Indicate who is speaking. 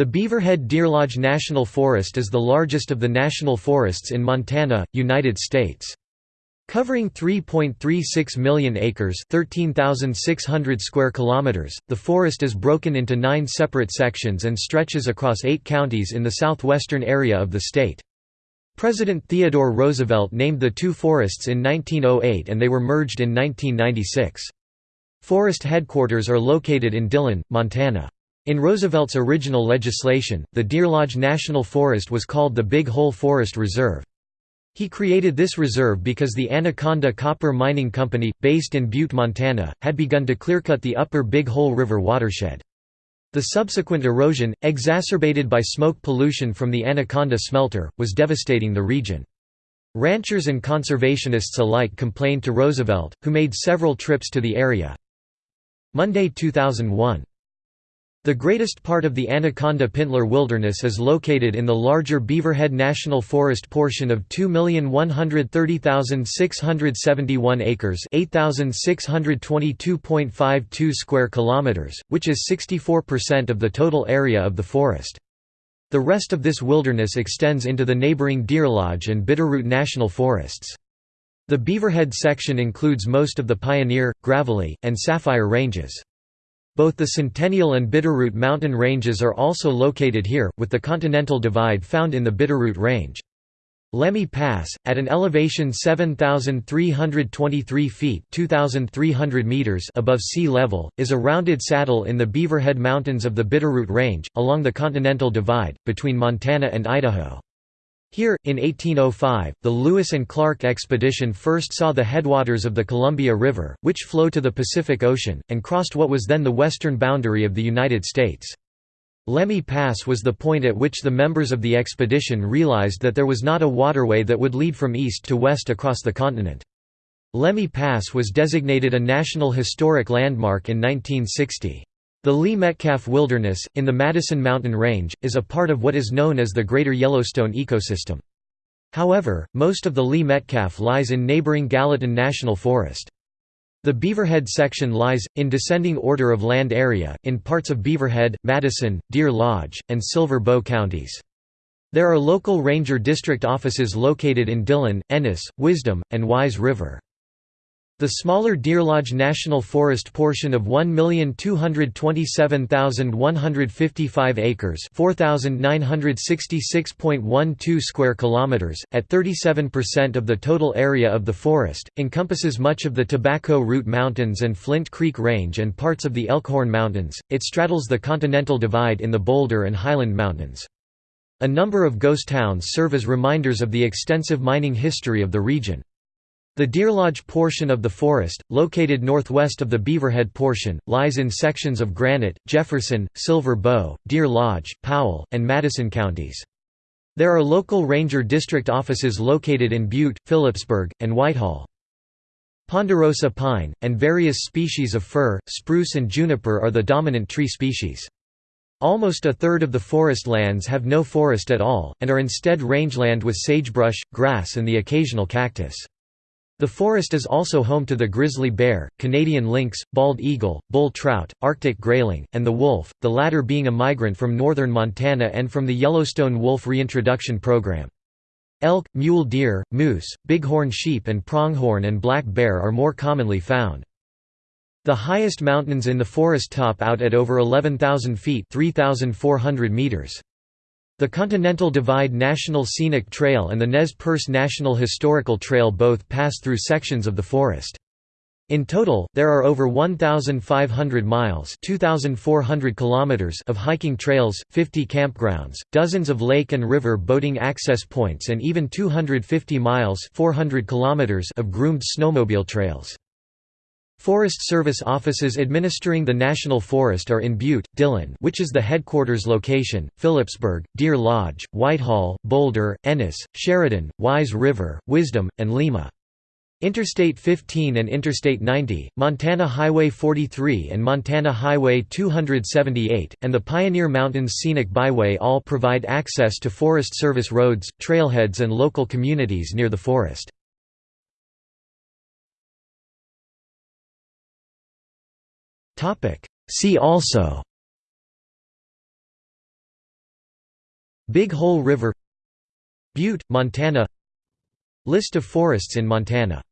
Speaker 1: The Beaverhead Deer Lodge National Forest is the largest of the national forests in Montana, United States. Covering 3.36 million acres, 13,600 square kilometers, the forest is broken into 9 separate sections and stretches across 8 counties in the southwestern area of the state. President Theodore Roosevelt named the two forests in 1908 and they were merged in 1996. Forest headquarters are located in Dillon, Montana. In Roosevelt's original legislation, the Deer Lodge National Forest was called the Big Hole Forest Reserve. He created this reserve because the Anaconda Copper Mining Company, based in Butte, Montana, had begun to clearcut the upper Big Hole River watershed. The subsequent erosion, exacerbated by smoke pollution from the Anaconda smelter, was devastating the region. Ranchers and conservationists alike complained to Roosevelt, who made several trips to the area. Monday 2001 the greatest part of the Anaconda-Pintler Wilderness is located in the larger Beaverhead National Forest portion of 2,130,671 acres 8,622.52 square kilometers, which is 64% of the total area of the forest. The rest of this wilderness extends into the neighboring Deer Lodge and Bitterroot National Forests. The Beaverhead section includes most of the Pioneer, Gravelly, and Sapphire ranges. Both the Centennial and Bitterroot mountain ranges are also located here, with the Continental Divide found in the Bitterroot Range. Lemhi Pass, at an elevation 7,323 feet 2,300 meters above sea level, is a rounded saddle in the Beaverhead Mountains of the Bitterroot Range, along the Continental Divide, between Montana and Idaho. Here, in 1805, the Lewis and Clark expedition first saw the headwaters of the Columbia River, which flow to the Pacific Ocean, and crossed what was then the western boundary of the United States. Lemhi Pass was the point at which the members of the expedition realized that there was not a waterway that would lead from east to west across the continent. Lemhi Pass was designated a National Historic Landmark in 1960. The Lee Metcalf Wilderness, in the Madison Mountain Range, is a part of what is known as the Greater Yellowstone ecosystem. However, most of the Lee Metcalf lies in neighboring Gallatin National Forest. The Beaverhead section lies, in descending order of land area, in parts of Beaverhead, Madison, Deer Lodge, and Silver Bow counties. There are local ranger district offices located in Dillon, Ennis, Wisdom, and Wise River. The smaller Deer Lodge National Forest portion of 1,227,155 acres 4,966.12 square kilometers, at 37% of the total area of the forest, encompasses much of the Tobacco Root Mountains and Flint Creek Range and parts of the Elkhorn Mountains. It straddles the Continental Divide in the Boulder and Highland Mountains. A number of ghost towns serve as reminders of the extensive mining history of the region. The Deer Lodge portion of the forest, located northwest of the Beaverhead portion, lies in sections of Granite, Jefferson, Silver Bow, Deer Lodge, Powell, and Madison counties. There are local ranger district offices located in Butte, Philipsburg, and Whitehall. Ponderosa pine, and various species of fir, spruce and juniper are the dominant tree species. Almost a third of the forest lands have no forest at all, and are instead rangeland with sagebrush, grass and the occasional cactus. The forest is also home to the grizzly bear, Canadian lynx, bald eagle, bull trout, Arctic grayling, and the wolf, the latter being a migrant from northern Montana and from the Yellowstone Wolf Reintroduction Program. Elk, mule deer, moose, bighorn sheep and pronghorn and black bear are more commonly found. The highest mountains in the forest top out at over 11,000 feet 3,400 meters. The Continental Divide National Scenic Trail and the Nez Perce National Historical Trail both pass through sections of the forest. In total, there are over 1,500 miles kilometers of hiking trails, 50 campgrounds, dozens of lake and river boating access points and even 250 miles 400 kilometers of groomed snowmobile trails. Forest Service offices administering the National Forest are in Butte, Dillon which is the headquarters location, Philipsburg, Deer Lodge, Whitehall, Boulder, Ennis, Sheridan, Wise River, Wisdom, and Lima. Interstate 15 and Interstate 90, Montana Highway 43 and Montana Highway 278, and the Pioneer Mountains Scenic Byway all provide access to Forest Service roads, trailheads and local communities near the forest. See also Big Hole River Butte, Montana List of forests in Montana